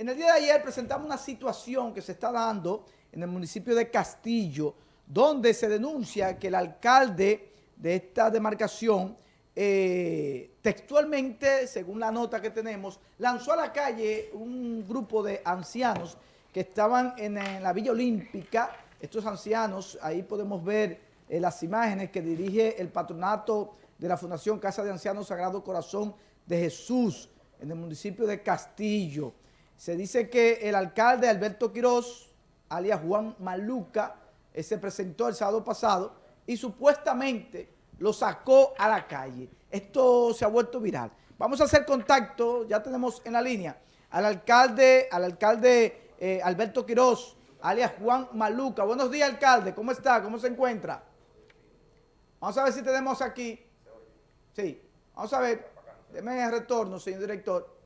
En el día de ayer presentamos una situación que se está dando en el municipio de Castillo, donde se denuncia que el alcalde de esta demarcación, eh, textualmente, según la nota que tenemos, lanzó a la calle un grupo de ancianos que estaban en, la Villa Olímpica. Estos ancianos, ahí podemos ver eh, las imágenes que dirige el patronato de la Fundación Casa de Ancianos Sagrado Corazón de Jesús, en el municipio de Castillo. Se dice que el alcalde Alberto Quiroz, alias Juan Maluca, eh, se presentó el sábado pasado y supuestamente lo sacó a la calle. Esto se ha vuelto viral. Vamos a hacer contacto, ya tenemos en la línea, al alcalde, al alcalde eh, Alberto Quiroz, alias Juan Maluca. Buenos días, alcalde. ¿Cómo está? ¿Cómo se encuentra? Vamos a ver si tenemos aquí. Sí, vamos a ver. Deme el retorno, señor director.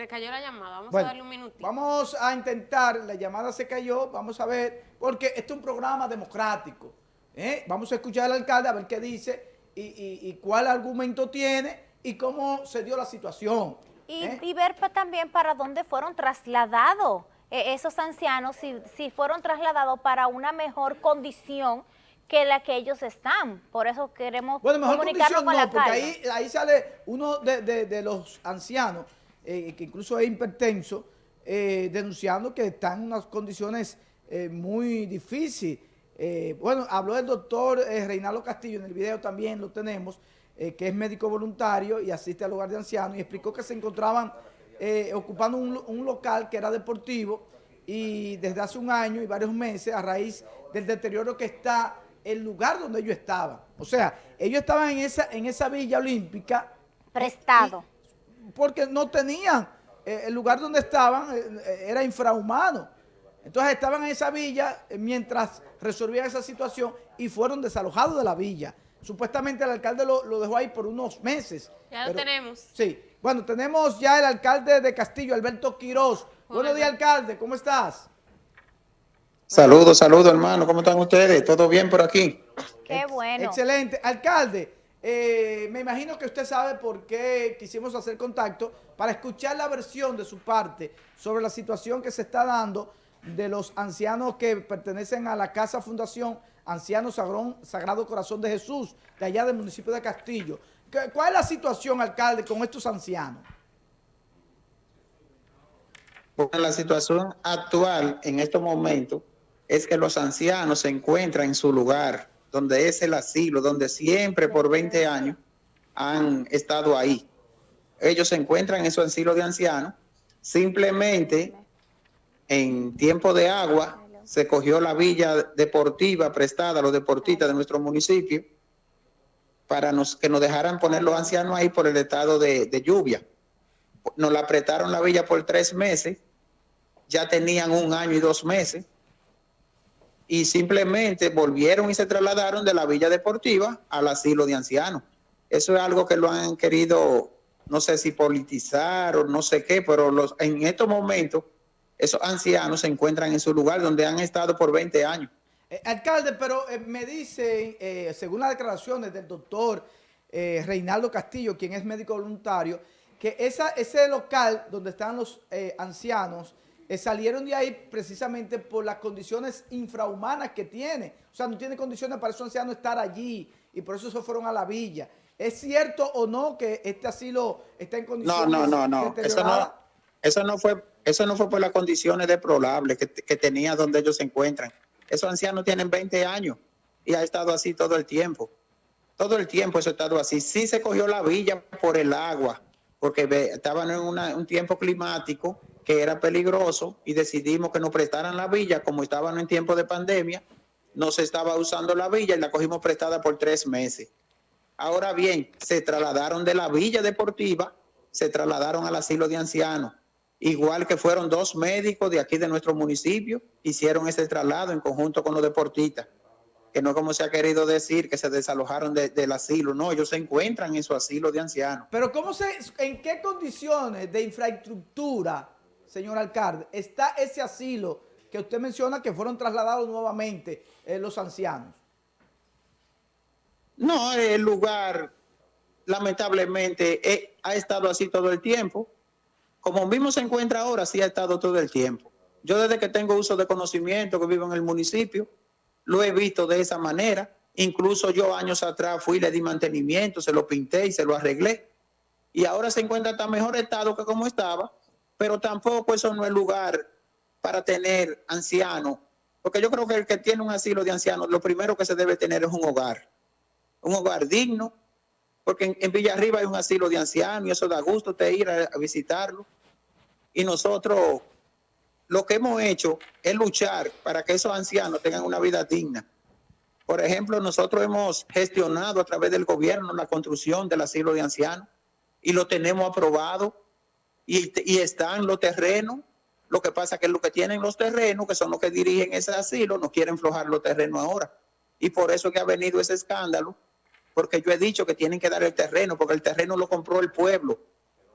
Se cayó la llamada, vamos a darle un minutito. Vamos a intentar, la llamada se cayó, vamos a ver, porque este es un programa democrático. ¿eh? Vamos a escuchar al alcalde a ver qué dice y, cuál argumento tiene y cómo se dio la situación. Y, ¿eh? ver también para dónde fueron trasladados eh, esos ancianos, si, si fueron trasladados para una mejor condición que la que ellos están. Por eso queremos bueno, mejor comunicarnos con no, la porque ahí, ahí, sale uno de, de los ancianos eh, que incluso es hipertenso, eh, denunciando que están en unas condiciones eh, muy difíciles. bueno, habló el doctor Reinaldo Castillo, en el video también lo tenemos, que es médico voluntario y asiste al hogar de ancianos, y explicó que se encontraban ocupando un, un local que era deportivo y desde hace un año y varios meses, a raíz del deterioro que está el lugar donde ellos estaban. O sea, ellos estaban en esa, en esa villa olímpica. Prestado porque no tenían, eh, el lugar donde estaban eh, eh, era infrahumano. Entonces estaban en esa villa mientras resolvían esa situación y fueron desalojados de la villa. Supuestamente el alcalde lo, dejó ahí por unos meses. Ya lo tenemos. Sí. Bueno, tenemos ya el alcalde de Castillo, Alberto Quiroz. Buenos días, alcalde. ¿Cómo estás? Saludos, saludos, hermano. ¿Cómo están ustedes? ¿Todo bien por aquí? Qué bueno. Excelente. Alcalde, eh, me imagino que usted sabe por qué quisimos hacer contacto para escuchar la versión de su parte sobre la situación que se está dando de los ancianos que pertenecen a la Casa Fundación Ancianos Sagrado Corazón de Jesús, de allá del municipio de Castillo. ¿Cuál es la situación, alcalde, con estos ancianos? la situación actual en estos momentos es que los ancianos se encuentran en su lugar donde es el asilo, donde siempre por 20 años han estado ahí. Ellos se encuentran en su asilo de ancianos, simplemente en tiempo de agua se cogió la villa deportiva prestada a los deportistas de nuestro municipio para que nos dejaran poner los ancianos ahí por el estado de, de lluvia. Nos la apretaron la villa por tres meses, ya tenían un año y dos meses, y simplemente volvieron y se trasladaron de la Villa Deportiva al asilo de ancianos. Eso es algo que lo han querido, no sé si politizar o no sé qué, pero los, en estos momentos esos ancianos se encuentran en su lugar donde han estado por 20 años. Eh, alcalde, pero eh, me dice, eh, según las declaraciones del doctor Reinaldo Castillo, quien es médico voluntario, que ese local donde están los ancianos eh, salieron de ahí precisamente por las condiciones infrahumanas que tiene. O sea, no tiene condiciones para esos ancianos estar allí y por eso se fueron a la villa. ¿Es cierto o no que este asilo está en condiciones No, no, no, no. Eso no, eso no fue eso no fue por las condiciones deplorables que, que tenía donde ellos se encuentran. Esos ancianos tienen 20 años y ha estado así todo el tiempo. Todo el tiempo eso ha estado así. Sí se cogió la villa por el agua, porque estaban en un tiempo climático que era peligroso y decidimos que nos prestaran la villa, como estaban en tiempo de pandemia, no se estaba usando la villa y la cogimos prestada por tres meses. Ahora bien, se trasladaron de la villa deportiva, se trasladaron al asilo de ancianos, igual que fueron dos médicos de aquí de nuestro municipio, hicieron ese traslado en conjunto con los deportistas, que no como se ha querido decir que se desalojaron del asilo, no, ellos se encuentran en su asilo de ancianos. Pero ¿cómo se, en qué condiciones de infraestructura señor alcalde, está ese asilo que usted menciona que fueron trasladados nuevamente eh, los ancianos? No, el lugar lamentablemente eh, ha estado así todo el tiempo. como mismo se encuentra ahora, sí ha estado todo el tiempo. Yo desde que tengo uso de conocimiento, que vivo en el municipio, lo he visto de esa manera. Incluso yo años atrás fui, le di mantenimiento, se lo pinté y se lo arreglé. Y ahora se encuentra tan mejor estado que como estaba, pero tampoco eso no es lugar para tener ancianos. Porque yo creo que el que tiene un asilo de ancianos, lo primero que se debe tener es un hogar. Un hogar digno, porque en, Villarriba hay un asilo de ancianos y eso da gusto te ir a, visitarlo. Y nosotros lo que hemos hecho es luchar para que esos ancianos tengan una vida digna. Por ejemplo, nosotros hemos gestionado a través del gobierno la construcción del asilo de ancianos y lo tenemos aprobado y, están los terrenos. Lo que pasa es que lo que tienen los terrenos, que son los que dirigen ese asilo, no quieren flojar los terrenos ahora. Y por eso que ha venido ese escándalo porque yo he dicho que tienen que dar el terreno, porque el terreno lo compró el pueblo,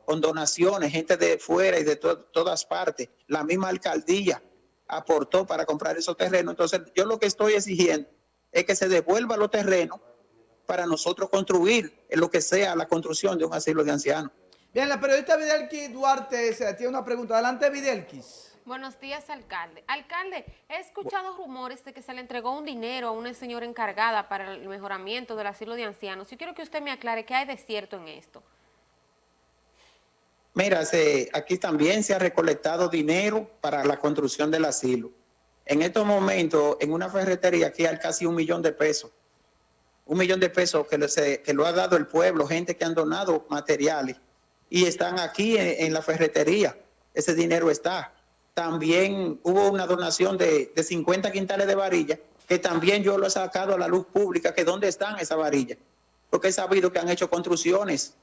con donaciones, gente de fuera y de todas partes. La misma alcaldía aportó para comprar esos terrenos. Entonces, yo lo que estoy exigiendo es que se devuelva los terrenos para nosotros construir en lo que sea la construcción de un asilo de ancianos. Bien, la periodista Videlquis Duarte se tiene una pregunta. Adelante, Videlquis. Buenos días, alcalde. Alcalde, he escuchado rumores de que se le entregó un dinero a una señora encargada para el mejoramiento del asilo de ancianos. Yo quiero que usted me aclare qué hay de cierto en esto. Mira, aquí también se ha recolectado dinero para la construcción del asilo. En estos momentos, en una ferretería aquí hay casi un millón de pesos. Un millón de pesos que, que lo ha dado el pueblo, gente que han donado materiales y están aquí en la ferretería. Ese dinero está también hubo una donación de, 50 quintales de varilla, que también yo lo he sacado a la luz pública, que dónde están esas varillas. Porque he sabido que han hecho construcciones,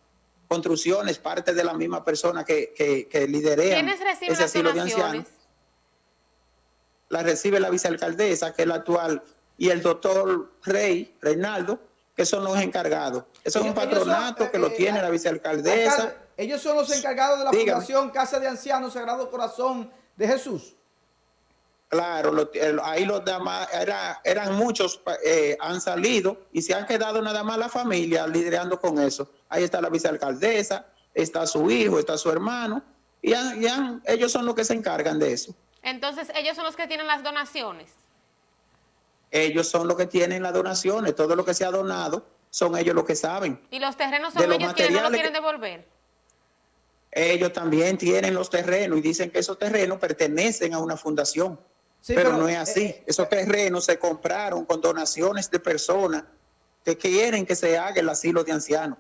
construcciones, parte de la misma persona que, que, que liderea ese asilo de ancianos. La recibe la vicealcaldesa, que es la actual, y el doctor Rey, Reinaldo, que son los encargados. Eso es un patronato que lo eh, tiene la vicealcaldesa. Ellos son los encargados de la Fundación Casa de Ancianos Sagrado Corazón de Jesús. Claro, ahí los demás, eran muchos, eh, han salido y se han quedado nada más la familia liderando con eso. Ahí está la vicealcaldesa, está su hijo, está su hermano, y, ellos son los que se encargan de eso. Entonces, ellos son los que tienen las donaciones. Ellos son los que tienen las donaciones, todo lo que se ha donado son ellos los que saben. ¿Y los terrenos son ellos quienes no lo quieren devolver? Ellos también tienen los terrenos y dicen que esos terrenos pertenecen a una fundación. pero, no es así. Eh, esos terrenos se compraron con donaciones de personas que quieren que se haga el asilo de ancianos.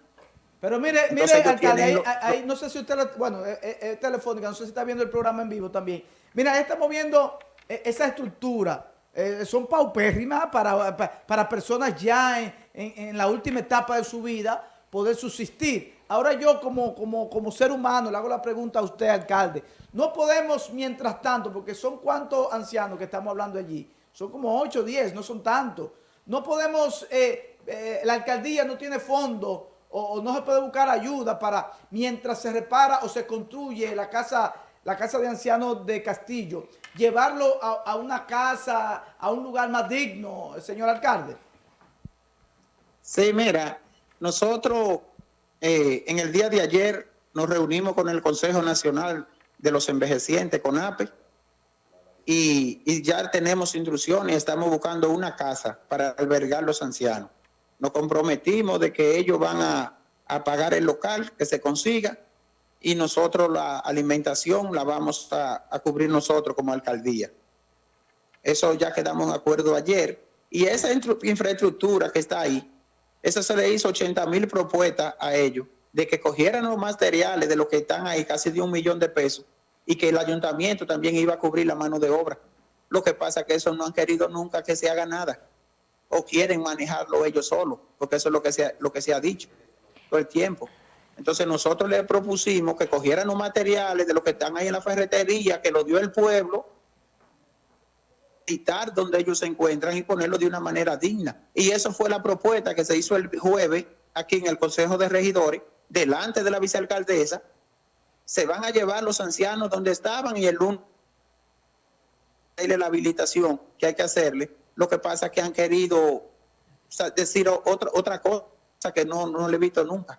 Pero mire, mire, alcalde, ahí, no sé si usted, bueno, es, telefónica, no sé si está viendo el programa en vivo también. Mira, ahí estamos viendo eh, esa estructura. Eh, son paupérrimas para, para, personas ya en, en la última etapa de su vida poder subsistir. Ahora yo como, como, como ser humano le hago la pregunta a usted, alcalde. No podemos, mientras tanto, porque son cuántos ancianos que estamos hablando allí. Son como 8 o 10, no son tantos. No podemos, eh, eh, la alcaldía no tiene fondo o, no se puede buscar ayuda para, mientras se repara o se construye la casa, la casa de ancianos de Castillo, llevarlo a, a una casa, a un lugar más digno, señor alcalde. Sí, mira, nosotros eh, en el día de ayer nos reunimos con el Consejo Nacional de los Envejecientes, con APE, y, ya tenemos instrucciones, estamos buscando una casa para albergar los ancianos. Nos comprometimos de que ellos van a, pagar el local que se consiga y nosotros la alimentación la vamos a, cubrir nosotros como alcaldía. Eso ya quedamos en acuerdo ayer. Y esa infraestructura que está ahí, eso se le hizo 80 mil propuestas a ellos de que cogieran los materiales de los que están ahí, casi de un millón de pesos, y que el ayuntamiento también iba a cubrir la mano de obra. Lo que pasa es que eso no han querido nunca que se haga nada, o quieren manejarlo ellos solos, porque eso es lo que se, lo que se ha dicho todo el tiempo. Entonces nosotros le propusimos que cogieran los materiales de los que están ahí en la ferretería, que lo dio el pueblo, quitar donde ellos se encuentran y ponerlo de una manera digna. Y eso fue la propuesta que se hizo el jueves aquí en el Consejo de Regidores, delante de la vicealcaldesa. Se van a llevar los ancianos donde estaban y el lunes la habilitación que hay que hacerle. Lo que pasa es que han querido decir otra, otra cosa que no, no le he visto nunca.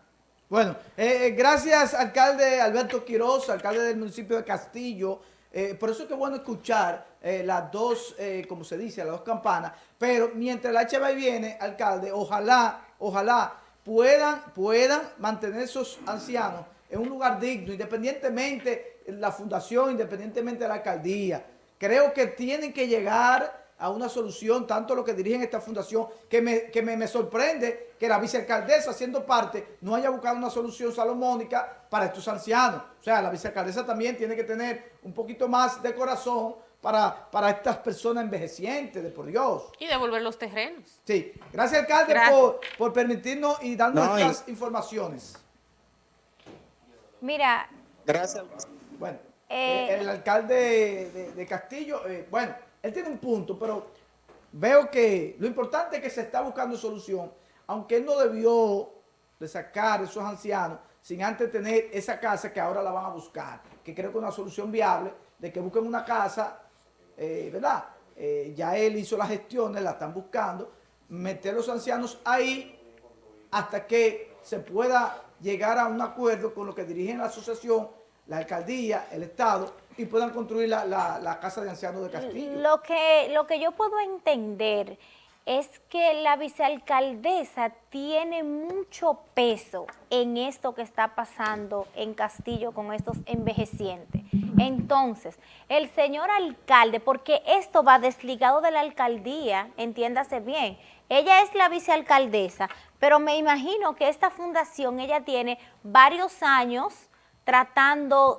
Bueno, eh, eh, gracias alcalde Alberto Quiroz, alcalde del municipio de Castillo. Eh, por eso es que es bueno escuchar las dos, como se dice, las dos campanas. Pero mientras la HB viene, alcalde, ojalá, ojalá puedan, puedan mantener esos ancianos en un lugar digno, independientemente de la fundación, independientemente de la alcaldía. Creo que tienen que llegar a una solución, tanto lo que dirigen esta fundación, que me, que me, sorprende que la vicealcaldesa, siendo parte, no haya buscado una solución salomónica para estos ancianos. O sea, la vicealcaldesa también tiene que tener un poquito más de corazón para, para estas personas envejecientes, de por Dios. Y devolver los terrenos. Sí. Gracias, alcalde, Por, permitirnos y darnos estas informaciones. Mira. Gracias. Bueno, eh, el, alcalde de, Castillo, eh, bueno, él tiene un punto, pero veo que lo importante es que se está buscando solución, aunque él no debió de sacar esos ancianos sin antes tener esa casa que ahora la van a buscar, que creo que es una solución viable de que busquen una casa, eh, ¿verdad? Eh, ya él hizo las gestiones, la están buscando, meter a los ancianos ahí hasta que se pueda llegar a un acuerdo con lo que dirigen la asociación, la alcaldía, el Estado, y puedan construir la, Casa de Ancianos de Castillo. Lo que, lo que yo puedo entender es que la vicealcaldesa tiene mucho peso en esto que está pasando en Castillo con estos envejecientes. Entonces, el señor alcalde, porque esto va desligado de la alcaldía, entiéndase bien, ella es la vicealcaldesa, pero me imagino que esta fundación, ella tiene varios años tratando,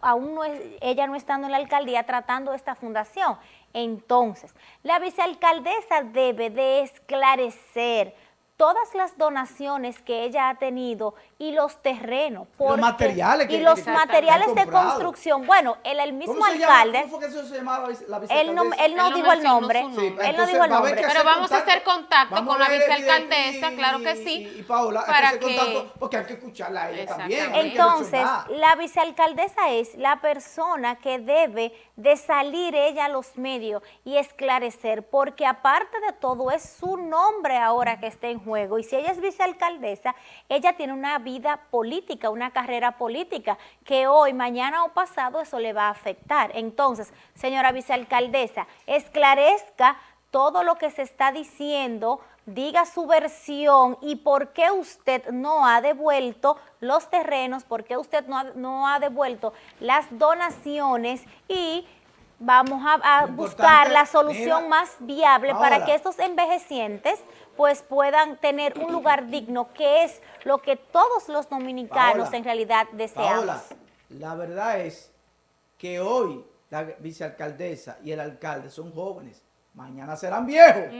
aún no ella no estando en la alcaldía, tratando esta fundación. Entonces, la vicealcaldesa debe de esclarecer todas las donaciones que ella ha tenido y los terrenos. los materiales Y los materiales de construcción. Bueno, el, el mismo alcalde... ¿Cómo fue que eso se llamaba la él no, él no, dijo el nombre. él no dijo el nombre. Pero vamos a hacer contacto con la vicealcaldesa, claro que sí. Y, Paola, para hay que hacer contacto porque hay que escucharla a ella también. Entonces, la vicealcaldesa es la persona que debe de salir ella a los medios y esclarecer, porque aparte de todo es su nombre ahora que está en juego. Y si ella es vicealcaldesa, ella tiene una vida política, una carrera política, que hoy, mañana o pasado eso le va a afectar. Entonces, señora vicealcaldesa, esclarezca todo lo que se está diciendo, diga su versión y por qué usted no ha devuelto los terrenos, por qué usted no ha, no ha devuelto las donaciones y vamos a, buscar la solución más viable para que estos envejecientes pues puedan tener un lugar digno, que es lo que todos los dominicanos en realidad deseamos. la verdad es que hoy la vicealcaldesa y el alcalde son jóvenes, mañana serán viejos.